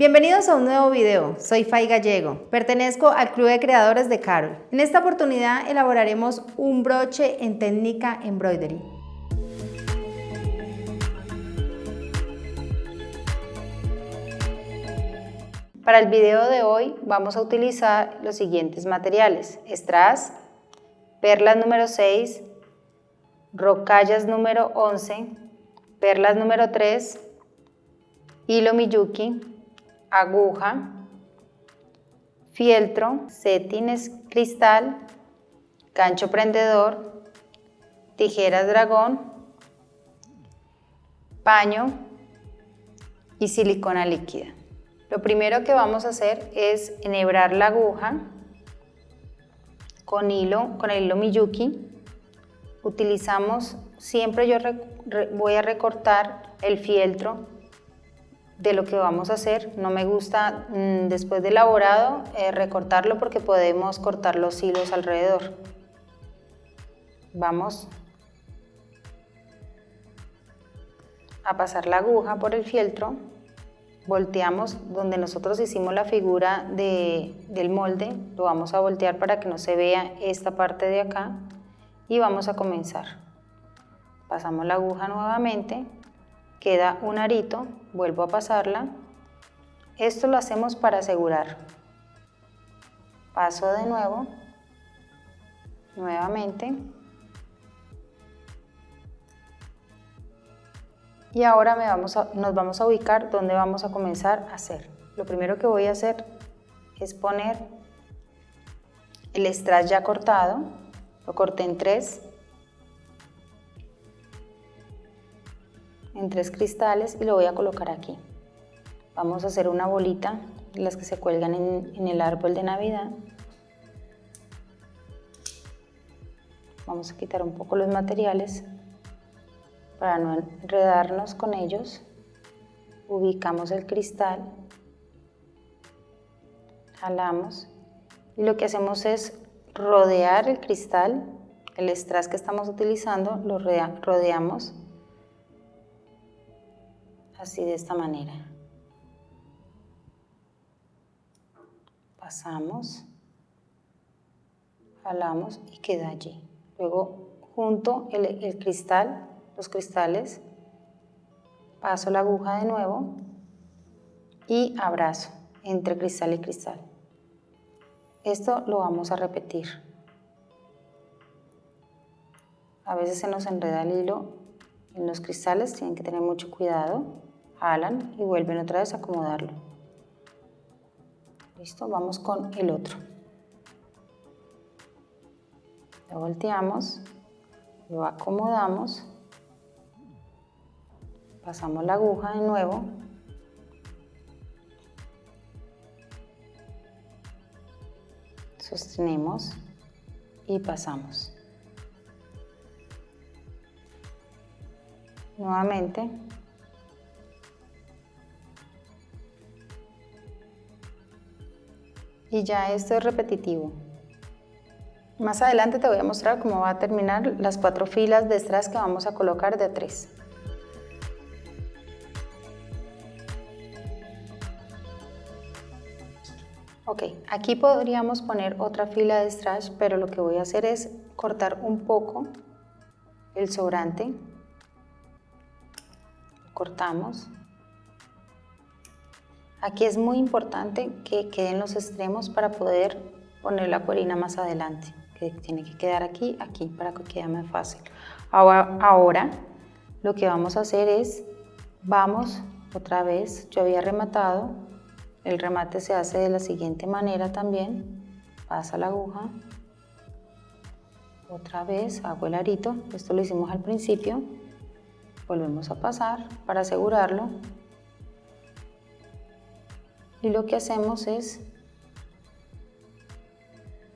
Bienvenidos a un nuevo video, soy Fay Gallego, pertenezco al Club de Creadores de Carol. En esta oportunidad elaboraremos un broche en técnica embroidery. Para el video de hoy vamos a utilizar los siguientes materiales, strass, perlas número 6, rocallas número 11, perlas número 3, hilo Miyuki, aguja, fieltro, setines cristal, gancho prendedor, tijeras dragón, paño y silicona líquida. Lo primero que vamos a hacer es enhebrar la aguja con hilo, con el hilo Miyuki. Utilizamos, siempre yo voy a recortar el fieltro de lo que vamos a hacer. No me gusta mm, después de elaborado eh, recortarlo porque podemos cortar los hilos alrededor. Vamos a pasar la aguja por el fieltro, volteamos donde nosotros hicimos la figura del molde, lo vamos a voltear para que no se vea esta parte de acá y vamos a comenzar. Pasamos la aguja nuevamente, queda un arito, vuelvo a pasarla. Esto lo hacemos para asegurar. Paso de nuevo, nuevamente. Y ahora me vamos nos vamos a ubicar donde vamos a comenzar a hacer. Lo primero que voy a hacer es poner el strass ya cortado, lo corté en tres, en tres cristales y lo voy a colocar aquí. Vamos a hacer una bolita, las que se cuelgan en, en el árbol de Navidad. Vamos a quitar un poco los materiales para no enredarnos con ellos. Ubicamos el cristal, jalamos y lo que hacemos es rodear el cristal, el strass que estamos utilizando, lo rodeamos así de esta manera. Pasamos, jalamos y queda allí. Luego junto el, cristal, los cristales, paso la aguja de nuevo y abrazo entre cristal y cristal. Esto lo vamos a repetir. A veces se nos enreda el hilo en los cristales, tienen que tener mucho cuidado jalan y vuelven otra vez a acomodarlo. Listo, vamos con el otro. Lo volteamos, lo acomodamos, pasamos la aguja de nuevo, sostenemos y pasamos. Nuevamente y ya esto es repetitivo. Más adelante te voy a mostrar cómo va a terminar las cuatro filas de strass que vamos a colocar de tres. Ok, aquí podríamos poner otra fila de strass, pero lo que voy a hacer es cortar un poco el sobrante. Cortamos Aquí es muy importante que queden los extremos para poder poner la cuerina más adelante, que tiene que quedar aquí, aquí, para que quede más fácil. Ahora, ahora lo que vamos a hacer es, vamos otra vez, yo había rematado, el remate se hace de la siguiente manera también, pasa la aguja, otra vez hago el arito, esto lo hicimos al principio, volvemos a pasar para asegurarlo, y lo que hacemos es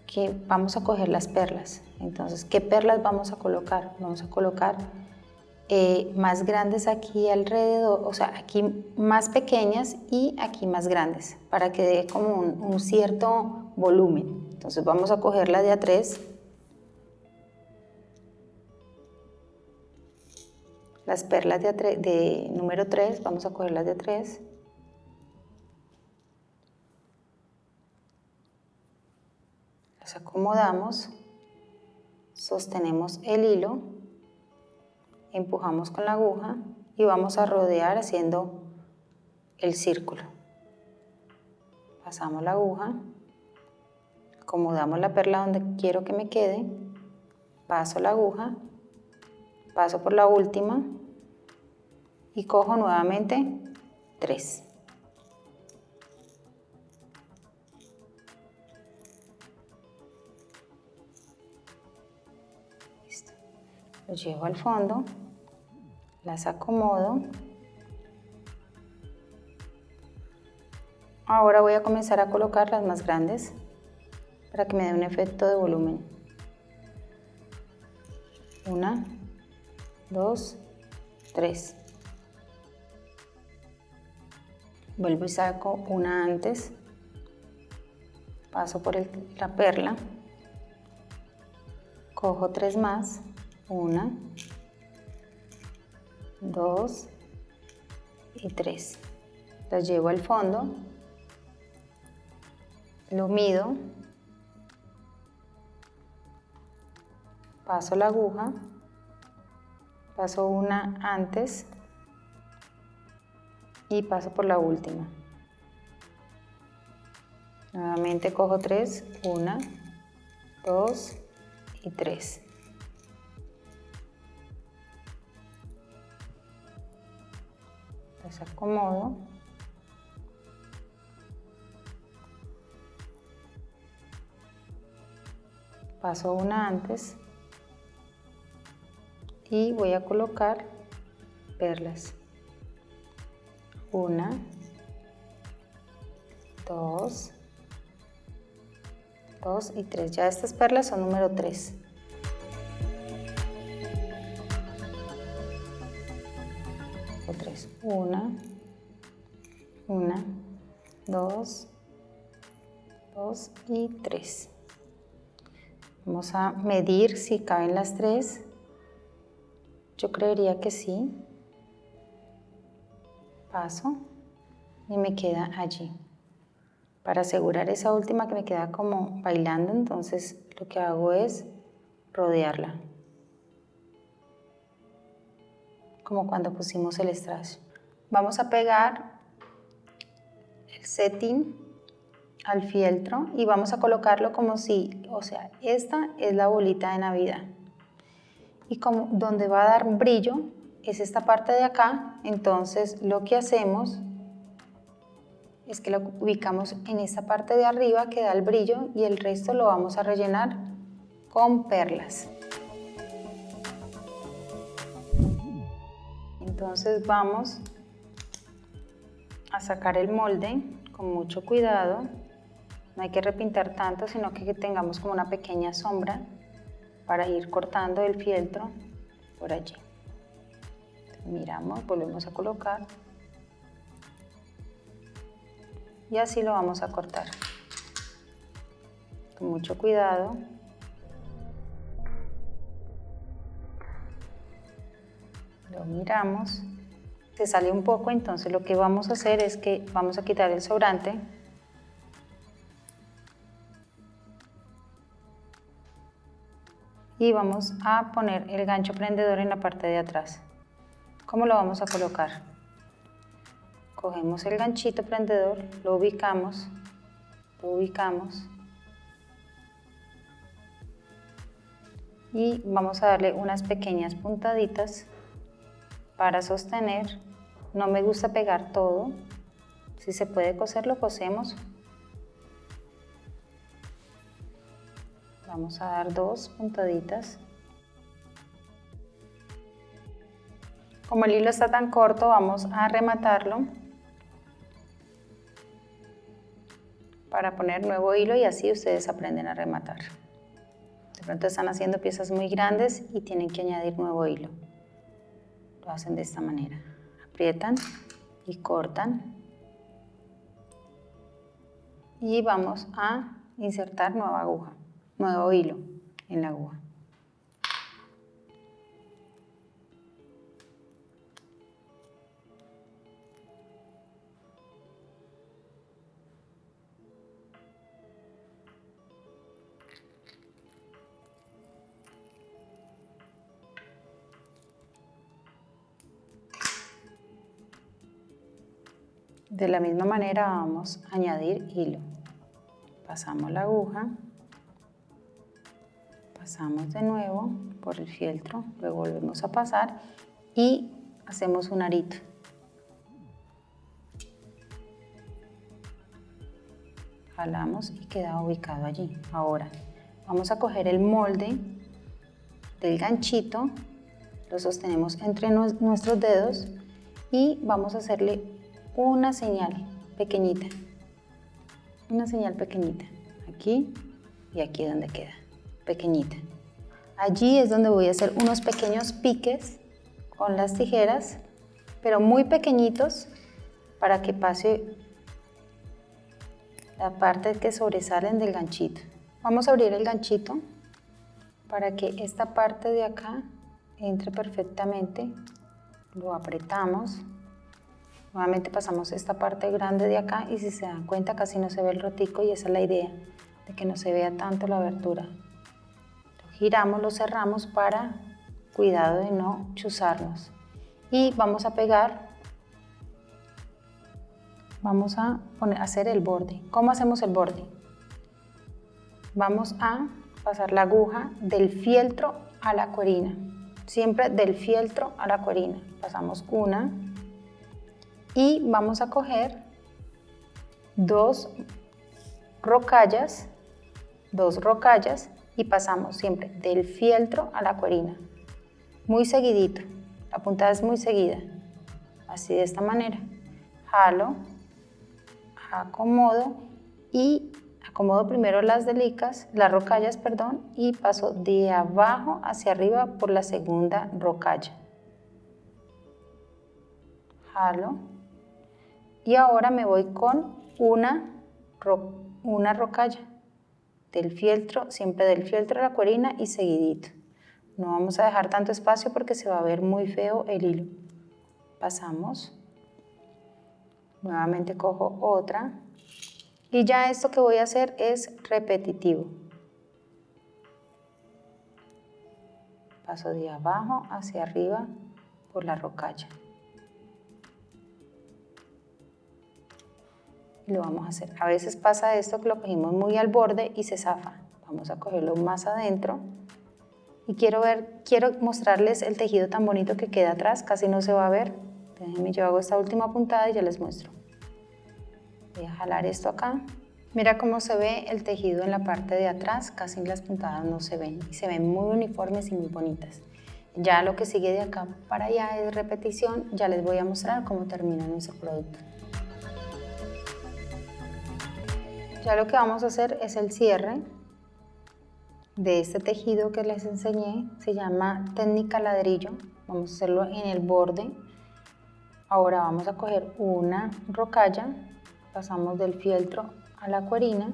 que vamos a coger las perlas. Entonces, ¿qué perlas vamos a colocar? Vamos a colocar eh, más grandes aquí alrededor, o sea, aquí más pequeñas y aquí más grandes, para que dé como un, cierto volumen. Entonces vamos a coger la de a 3 las perlas de, de número 3, vamos a coger las de 3 Acomodamos, sostenemos el hilo, empujamos con la aguja y vamos a rodear haciendo el círculo. Pasamos la aguja, acomodamos la perla donde quiero que me quede, paso la aguja, paso por la última y cojo nuevamente tres. Lo llevo al fondo, las acomodo. Ahora voy a comenzar a colocar las más grandes para que me dé un efecto de volumen. Una, dos, tres. Vuelvo y saco una antes. Paso por la perla. Cojo tres más. Una, dos y tres. Las llevo al fondo. Lo mido. Paso la aguja. Paso una antes y paso por la última. Nuevamente cojo tres, una, dos y tres. Las acomodo. Paso una antes y voy a colocar perlas. Una, dos, dos y tres. Ya estas perlas son número tres. Tres. Una, una, dos, dos y tres. Vamos a medir si caben las tres. Yo creería que sí paso y me queda allí. Para asegurar esa última que me queda como bailando, entonces lo que hago es rodearla. Como cuando pusimos el strass. Vamos a pegar el setting al fieltro y vamos a colocarlo como si, o sea, esta es la bolita de Navidad. Y como donde va a dar brillo, es esta parte de acá, entonces lo que hacemos es que lo ubicamos en esta parte de arriba que da el brillo y el resto lo vamos a rellenar con perlas. Entonces vamos a sacar el molde con mucho cuidado, no hay que repintar tanto, sino que tengamos como una pequeña sombra para ir cortando el fieltro por allí. Miramos, volvemos a colocar. Y así lo vamos a cortar. Con mucho cuidado lo miramos se sale un poco entonces lo que vamos a hacer es que vamos a quitar el sobrante. Y vamos a poner el gancho prendedor en la parte de atrás. ¿Cómo lo vamos a colocar? Cogemos el ganchito prendedor, lo ubicamos, lo ubicamos. Y vamos a darle unas pequeñas puntaditas para sostener. No me gusta pegar todo, si se puede coser lo cosemos. Vamos a dar dos puntaditas Como el hilo está tan corto, vamos a rematarlo para poner nuevo hilo y así ustedes aprenden a rematar. De pronto están haciendo piezas muy grandes y tienen que añadir nuevo hilo. Lo hacen de esta manera. Aprietan y cortan. Y vamos a insertar nueva aguja, nuevo hilo en la aguja. De la misma manera vamos a añadir hilo. Pasamos la aguja, pasamos de nuevo por el fieltro, luego volvemos a pasar y hacemos un arito. Jalamos y queda ubicado allí. Ahora vamos a coger el molde del ganchito, lo sostenemos entre nuestros dedos y vamos a hacerle una señal pequeñita, una señal pequeñita, aquí y aquí donde queda, pequeñita. Allí es donde voy a hacer unos pequeños piques con las tijeras, pero muy pequeñitos para que pase la parte que sobresalen del ganchito. Vamos a abrir el ganchito para que esta parte de acá entre perfectamente. Lo apretamos Nuevamente pasamos esta parte grande de acá y si se dan cuenta casi no se ve el rotico y esa es la idea, de que no se vea tanto la abertura. Giramos, lo cerramos para cuidado de no chuzarnos. Y vamos a pegar, vamos a poner, hacer el borde. ¿Cómo hacemos el borde? Vamos a pasar la aguja del fieltro a la cuerina. Siempre del fieltro a la cuerina. Pasamos una, y vamos a coger dos rocallas, dos rocallas y pasamos siempre del fieltro a la cuerina, muy seguidito, la puntada es muy seguida, así de esta manera, jalo, acomodo y acomodo primero las delicas, las rocallas, perdón, y paso de abajo hacia arriba por la segunda rocalla. Jalo, y ahora me voy con una, una rocalla del fieltro, siempre del fieltro a la cuerina y seguidito. No vamos a dejar tanto espacio porque se va a ver muy feo el hilo. Pasamos. Nuevamente cojo otra. Y ya esto que voy a hacer es repetitivo. Paso de abajo hacia arriba por la rocalla. Y lo vamos a hacer. A veces pasa esto que lo cogimos muy al borde y se zafa. Vamos a cogerlo más adentro y quiero ver, quiero mostrarles el tejido tan bonito que queda atrás, casi no se va a ver. Déjenme, yo hago esta última puntada y ya les muestro. Voy a jalar esto acá. Mira cómo se ve el tejido en la parte de atrás, casi las puntadas no se ven y se ven muy uniformes y muy bonitas. Ya lo que sigue de acá para allá es repetición, ya les voy a mostrar cómo termina nuestro producto. Ya lo que vamos a hacer es el cierre de este tejido que les enseñé, se llama técnica ladrillo, vamos a hacerlo en el borde. Ahora vamos a coger una rocalla, pasamos del fieltro a la cuerina,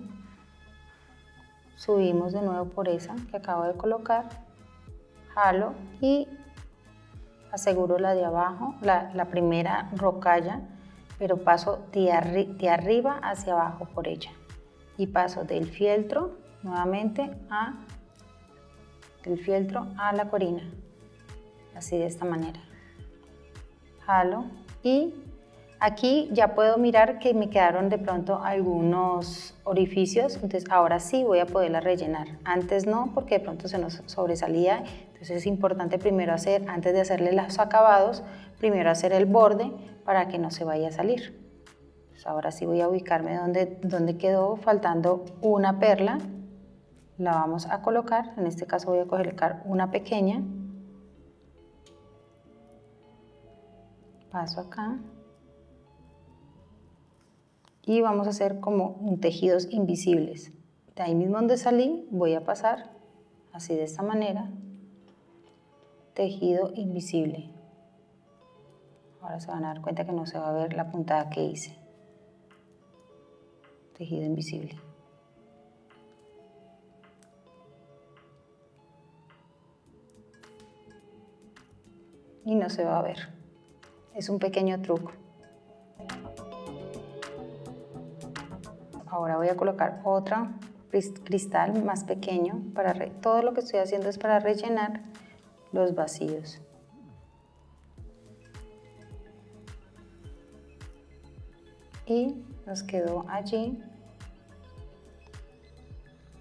subimos de nuevo por esa que acabo de colocar, jalo y aseguro la de abajo, la, primera rocalla, pero paso de, de arriba hacia abajo por ella y paso del fieltro nuevamente a fieltro a la corina. Así de esta manera. Jalo y aquí ya puedo mirar que me quedaron de pronto algunos orificios. Entonces ahora sí voy a poderla rellenar. Antes no porque de pronto se nos sobresalía. Entonces es importante primero hacer antes de hacerle los acabados primero hacer el borde para que no se vaya a salir ahora sí voy a ubicarme donde, donde quedó faltando una perla. La vamos a colocar, en este caso voy a colocar una pequeña. Paso acá. Y vamos a hacer como tejidos invisibles. De ahí mismo donde salí voy a pasar así de esta manera. Tejido invisible. Ahora se van a dar cuenta que no se va a ver la puntada que hice tejido invisible. Y no se va a ver. Es un pequeño truco. Ahora voy a colocar otra cristal más pequeño. Para todo lo que estoy haciendo es para rellenar los vacíos. y nos quedó allí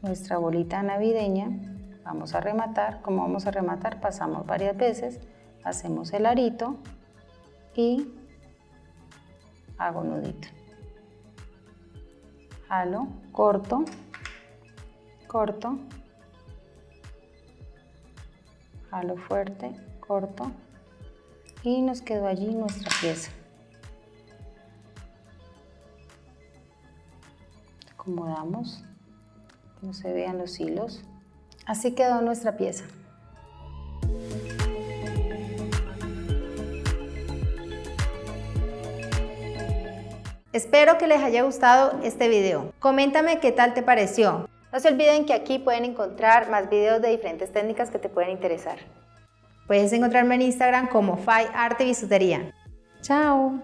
nuestra bolita navideña. Vamos a rematar, como vamos a rematar, pasamos varias veces, hacemos el arito y hago nudito. Jalo, corto, corto, jalo fuerte, corto y nos quedó allí nuestra pieza. Acomodamos, no se vean los hilos. Así quedó nuestra pieza. Espero que les haya gustado este video. Coméntame qué tal te pareció. No se olviden que aquí pueden encontrar más videos de diferentes técnicas que te pueden interesar. Puedes encontrarme en Instagram como Fai Arte Bisutería. ¡Chao!